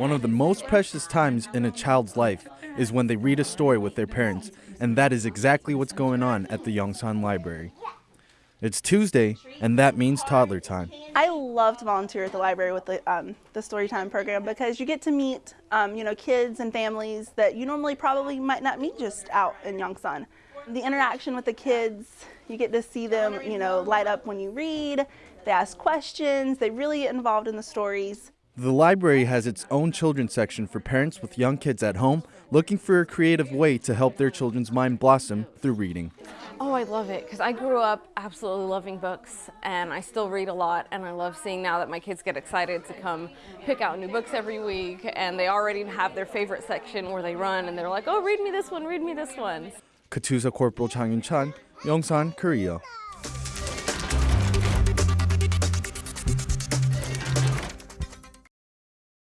One of the most precious times in a child's life is when they read a story with their parents, and that is exactly what's going on at the Yongsan Library. It's Tuesday, and that means toddler time. I love to volunteer at the library with the, um, the Storytime program because you get to meet, um, you know, kids and families that you normally probably might not meet just out in Yongsan. The interaction with the kids, you get to see them, you know, light up when you read. They ask questions. They really get involved in the stories. The library has its own children's section for parents with young kids at home looking for a creative way to help their children's mind blossom through reading. Oh, I love it because I grew up absolutely loving books and I still read a lot and I love seeing now that my kids get excited to come pick out new books every week and they already have their favorite section where they run and they're like, oh, read me this one, read me this one. Katusa Corporal Chang Yun Chan, Yongsan, Korea.